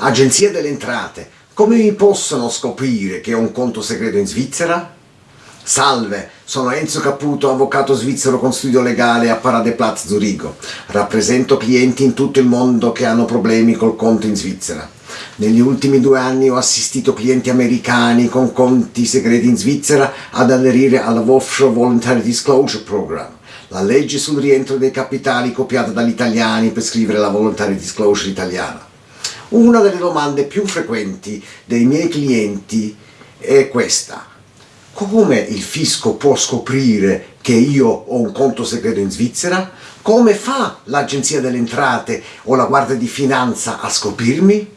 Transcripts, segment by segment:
Agenzia delle Entrate, come mi possono scoprire che ho un conto segreto in Svizzera? Salve, sono Enzo Caputo, avvocato svizzero con studio legale a Paradeplatz Zurigo. Rappresento clienti in tutto il mondo che hanno problemi col conto in Svizzera. Negli ultimi due anni ho assistito clienti americani con conti segreti in Svizzera ad aderire alla Offshore Voluntary Disclosure Program, la legge sul rientro dei capitali copiata dagli italiani per scrivere la Voluntary Disclosure italiana. Una delle domande più frequenti dei miei clienti è questa. Come il fisco può scoprire che io ho un conto segreto in Svizzera? Come fa l'Agenzia delle Entrate o la Guardia di Finanza a scoprirmi?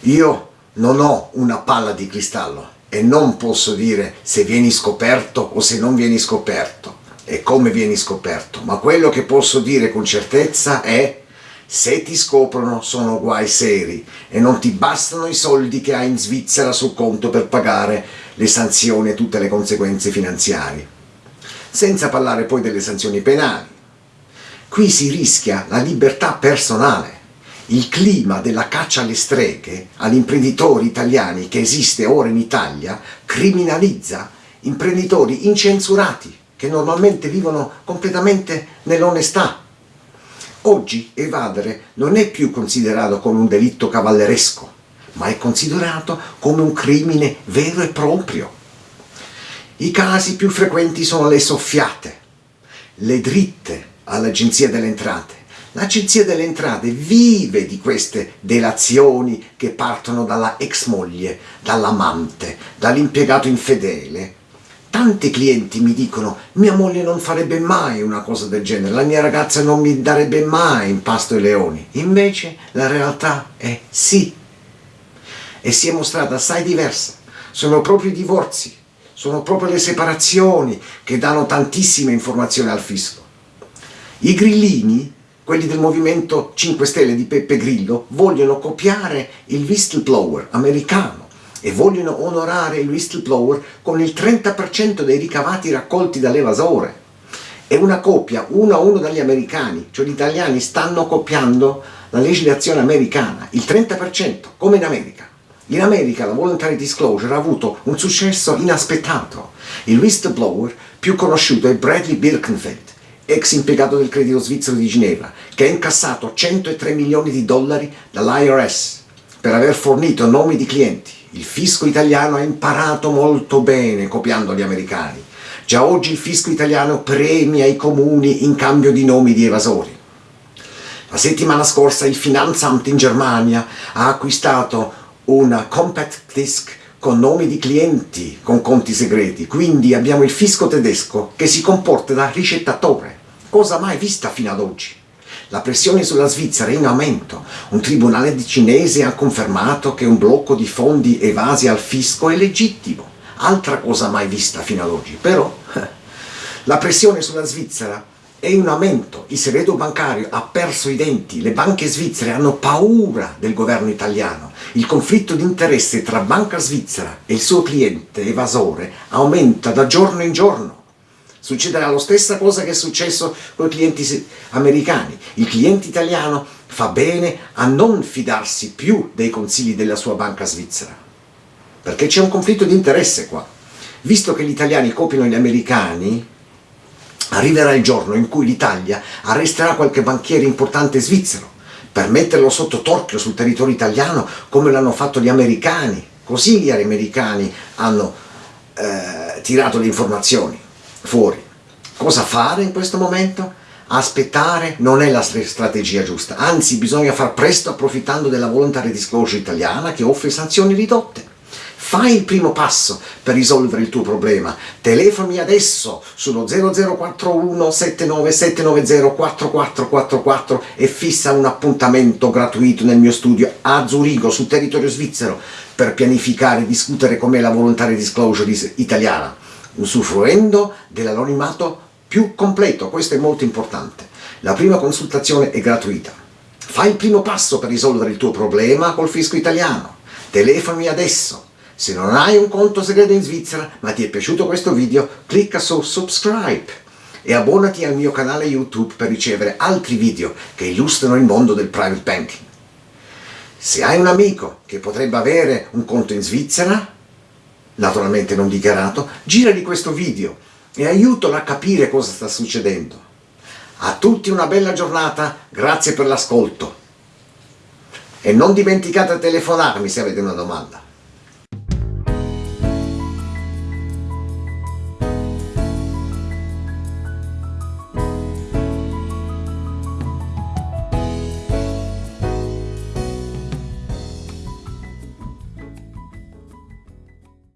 Io non ho una palla di cristallo e non posso dire se vieni scoperto o se non vieni scoperto e come vieni scoperto, ma quello che posso dire con certezza è se ti scoprono sono guai seri e non ti bastano i soldi che hai in Svizzera sul conto per pagare le sanzioni e tutte le conseguenze finanziarie. Senza parlare poi delle sanzioni penali. Qui si rischia la libertà personale. Il clima della caccia alle streghe agli imprenditori italiani che esiste ora in Italia criminalizza imprenditori incensurati che normalmente vivono completamente nell'onestà Oggi evadere non è più considerato come un delitto cavalleresco, ma è considerato come un crimine vero e proprio. I casi più frequenti sono le soffiate, le dritte all'Agenzia delle Entrate. L'Agenzia delle Entrate vive di queste delazioni che partono dalla ex moglie, dall'amante, dall'impiegato infedele, Tanti clienti mi dicono mia moglie non farebbe mai una cosa del genere, la mia ragazza non mi darebbe mai in pasto ai leoni. Invece la realtà è sì. E si è mostrata assai diversa. Sono proprio i divorzi, sono proprio le separazioni che danno tantissime informazioni al fisco. I grillini, quelli del Movimento 5 Stelle di Peppe Grillo, vogliono copiare il whistleblower americano e vogliono onorare il whistleblower con il 30% dei ricavati raccolti dall'evasore. È una copia uno a uno dagli americani, cioè gli italiani stanno copiando la legislazione americana, il 30%, come in America. In America la voluntary disclosure ha avuto un successo inaspettato. Il whistleblower più conosciuto è Bradley Birkenfeld, ex impiegato del credito svizzero di Ginevra, che ha incassato 103 milioni di dollari dall'IRS per aver fornito nomi di clienti il fisco italiano ha imparato molto bene copiando gli americani. Già oggi il fisco italiano premia i comuni in cambio di nomi di evasori. La settimana scorsa il Finanzamt in Germania ha acquistato una compact disc con nomi di clienti con conti segreti, quindi abbiamo il fisco tedesco che si comporta da ricettatore, cosa mai vista fino ad oggi. La pressione sulla Svizzera è in aumento. Un tribunale cinese ha confermato che un blocco di fondi evasi al fisco è legittimo. Altra cosa mai vista fino ad oggi. Però la pressione sulla Svizzera è in aumento. Il segreto bancario ha perso i denti. Le banche svizzere hanno paura del governo italiano. Il conflitto di interesse tra banca svizzera e il suo cliente evasore aumenta da giorno in giorno. Succederà la stessa cosa che è successo con i clienti americani. Il cliente italiano fa bene a non fidarsi più dei consigli della sua banca svizzera. Perché c'è un conflitto di interesse qua. Visto che gli italiani copiano gli americani, arriverà il giorno in cui l'Italia arresterà qualche banchiere importante svizzero per metterlo sotto torchio sul territorio italiano come l'hanno fatto gli americani. Così gli americani hanno eh, tirato le informazioni fuori. Cosa fare in questo momento? Aspettare non è la strategia giusta, anzi bisogna far presto approfittando della voluntary disclosure italiana che offre sanzioni ridotte. Fai il primo passo per risolvere il tuo problema. Telefonami adesso sullo 0041 79790 4444 e fissa un appuntamento gratuito nel mio studio a Zurigo, sul territorio svizzero, per pianificare e discutere com'è la voluntary disclosure italiana usufruendo dell'anonimato più completo, questo è molto importante. La prima consultazione è gratuita. Fai il primo passo per risolvere il tuo problema col fisco italiano. Telefonami adesso. Se non hai un conto segreto in Svizzera ma ti è piaciuto questo video, clicca su subscribe e abbonati al mio canale YouTube per ricevere altri video che illustrano il mondo del private banking. Se hai un amico che potrebbe avere un conto in Svizzera, naturalmente non dichiarato, giragli questo video e aiutalo a capire cosa sta succedendo. A tutti una bella giornata, grazie per l'ascolto. E non dimenticate di telefonarmi se avete una domanda.